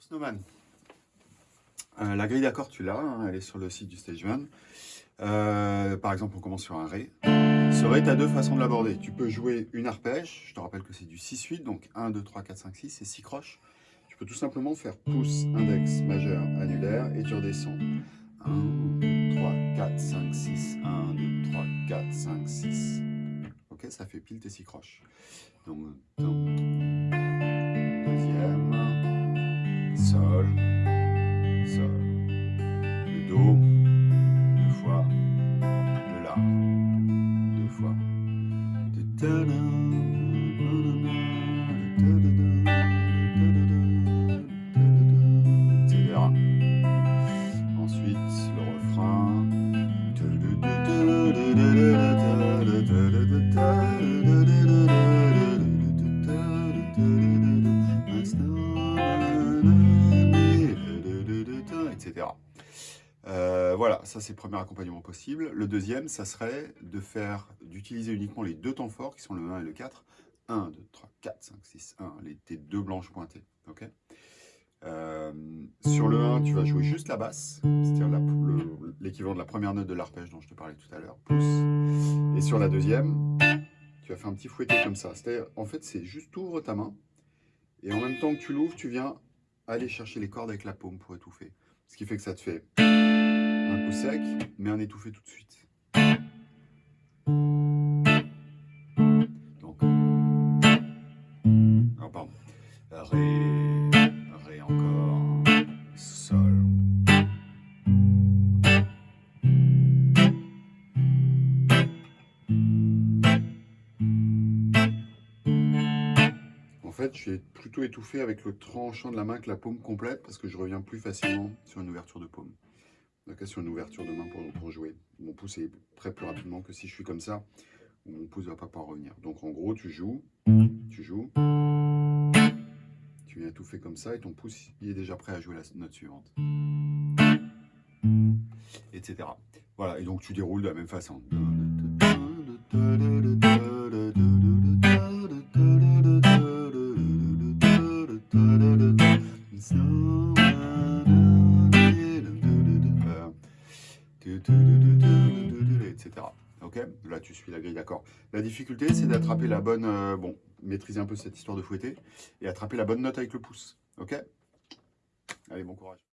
Snowman, euh, la grille d'accords, tu l'as, hein, elle est sur le site du Stage Euh, par exemple, on commence sur un Ré. Ce Ré, tu as deux façons de l'aborder. Tu peux jouer une arpège, je te rappelle que c'est du 6-8, donc 1, 2, 3, 4, 5, 6, et 6 croches. Tu peux tout simplement faire pouce, index, majeur, annulaire, et tu redescends. 1, 2, 3, 4, 5, 6, 1, 2, 3, 4, 5, 6. Ok, ça fait pile tes 6 croches. Donc, Sol, Euh, voilà, ça c'est le premier accompagnement possible. Le deuxième, ça serait de faire, d'utiliser uniquement les deux temps forts qui sont le 1 et le 4. 1, 2, 3, 4, 5, 6, 1, les, tes deux blanches pointées. euh, sur le 1, tu vas jouer juste la basse, c'est-à-dire l'équivalent de la première note de l'arpège dont je te parlais tout à l'heure, plus. Et sur la deuxième, tu vas faire un petit fouetté comme ça. En fait, c'est juste tu ouvres ta main, et en même temps que tu l'ouvres, tu viens aller chercher les cordes avec la paume pour étouffer. Ce qui fait que ça te fait un coup sec, mais un étouffé tout de suite. Ré, Ré encore, Sol. En fait, je suis plutôt étouffé avec le tranchant de la main que la paume complète parce que je reviens plus facilement sur une ouverture de paume. Donc, sur une ouverture de main pour, jouer. Mon pouce est prêt plus rapidement que si je suis comme ça, mon pouce ne va pas pouvoir revenir. Donc en gros, tu joues, tu joues, viens étouffer comme ça et ton pouce il est déjà prêt à jouer la note suivante. Etc. Voilà, et donc tu déroules de la même façon. etc. Ok? Là, tu suis la grille d'accord. La difficulté, c'est d'attraper la bonne... Euh, bon, maîtriser un peu cette histoire de fouetter et attraper la bonne note avec le pouce. Ok? Allez, bon courage.